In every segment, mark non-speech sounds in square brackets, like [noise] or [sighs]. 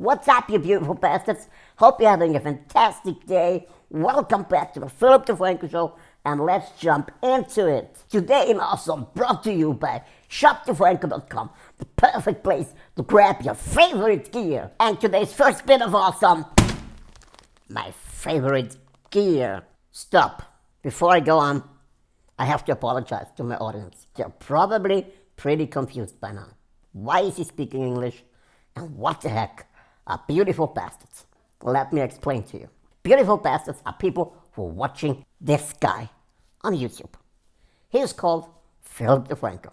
What's up, you beautiful bastards? Hope you're having a fantastic day. Welcome back to the Philip DeFranco Show, and let's jump into it. Today in Awesome, brought to you by ShopDeFranco.com, the perfect place to grab your favorite gear. And today's first bit of Awesome, my favorite gear. Stop. Before I go on, I have to apologize to my audience. They're probably pretty confused by now. Why is he speaking English? And what the heck are beautiful bastards? Let me explain to you. Beautiful bastards are people who are watching this guy on YouTube. He is called Philip DeFranco.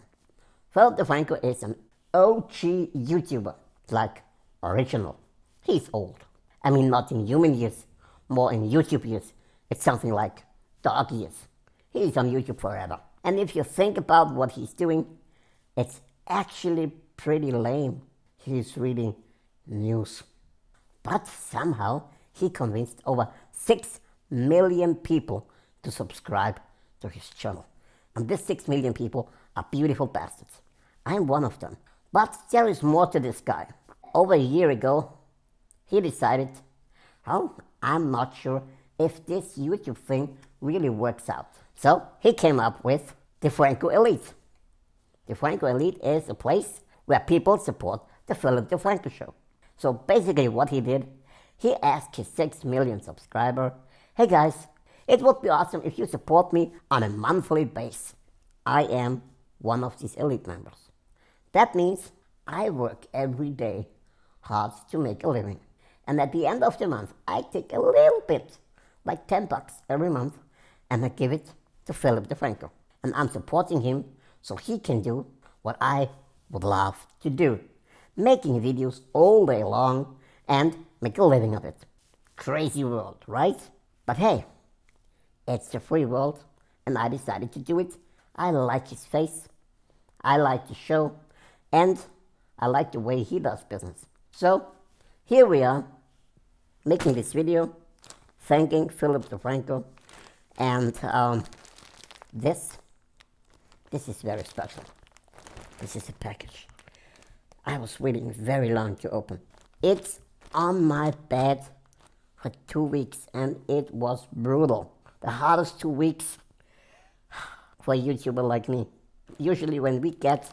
Philip DeFranco is an OG YouTuber, like original. He's old. I mean, not in human years, more in YouTube years. It's something like dog years. He's on YouTube forever. And if you think about what he's doing, it's actually pretty lame. He's reading news. But somehow he convinced over 6 million people to subscribe to his channel. And these 6 million people are beautiful bastards. I'm one of them. But there is more to this guy. Over a year ago, he decided, oh, I'm not sure if this YouTube thing really works out. So he came up with the Franco Elite. The Franco Elite is a place where people support the Philip DeFranco show. So basically what he did, he asked his 6 million subscriber, hey guys, it would be awesome if you support me on a monthly base. I am one of these elite members. That means I work every day hard to make a living. And at the end of the month, I take a little bit, like 10 bucks every month, and I give it to Philip DeFranco. And I'm supporting him so he can do what I would love to do. Making videos all day long and make a living of it. Crazy world, right? But hey, it's a free world and I decided to do it. I like his face, I like the show, and I like the way he does business. So here we are, making this video, thanking Philip DeFranco, and um, this, this is very special. This is a package. I was waiting very long to open. It's on my bed for two weeks and it was brutal. The hardest two weeks for a YouTuber like me. Usually when we get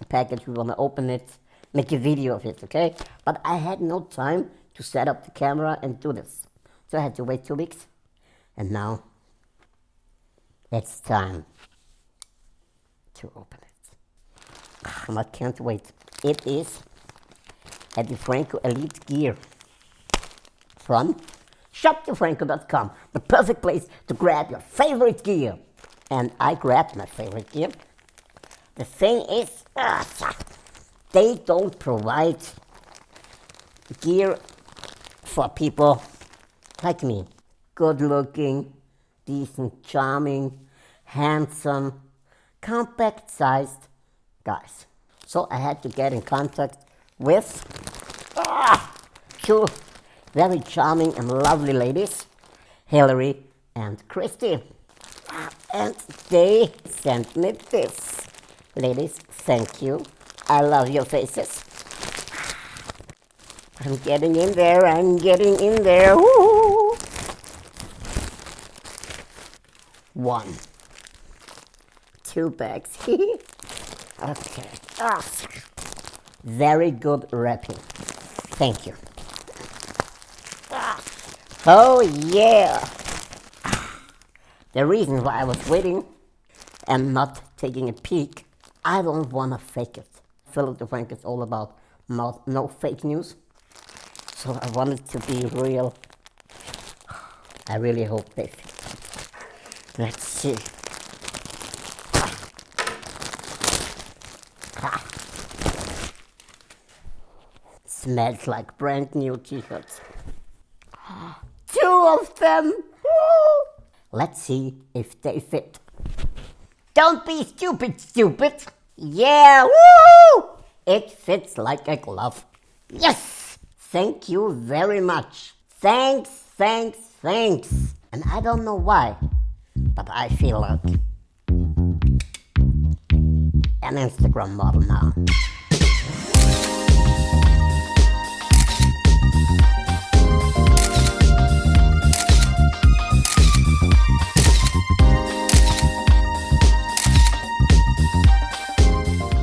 a package, we want to open it, make a video of it, okay? But I had no time to set up the camera and do this. So I had to wait two weeks. And now it's time to open it. [sighs] I can't wait. It is a DeFranco Elite Gear from ShopDeFranco.com, the perfect place to grab your favorite gear. And I grabbed my favorite gear. The thing is, uh, they don't provide gear for people like me. Good looking, decent, charming, handsome, compact sized guys. So I had to get in contact with ah, two very charming and lovely ladies, Hillary and Christy. And they sent me this. Ladies, thank you. I love your faces. I'm getting in there, I'm getting in there. One. Two bags. [laughs] okay. Ah. Very good wrapping. Thank you. Ah. Oh yeah. The reason why I was waiting and not taking a peek, I don't want to fake it. Philip DeFranco is all about not, no fake news. So I wanted to be real. I really hope they fit. Let's see. [laughs] Smells like brand new t-shirts. [gasps] Two of them! Let's see if they fit. Don't be stupid, stupid. Yeah, woo! It fits like a glove. Yes! Thank you very much. Thanks, thanks, thanks. And I don't know why, but I feel like an Instagram model now.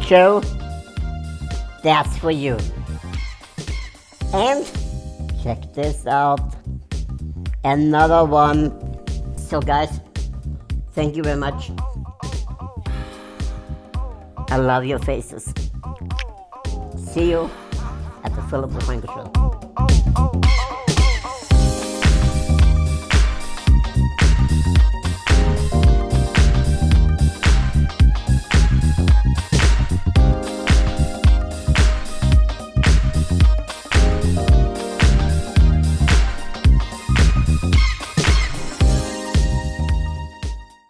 Joe, that's for you. And check this out. Another one. So guys, thank you very much I love your faces. See you at the Philip DeFranco Show.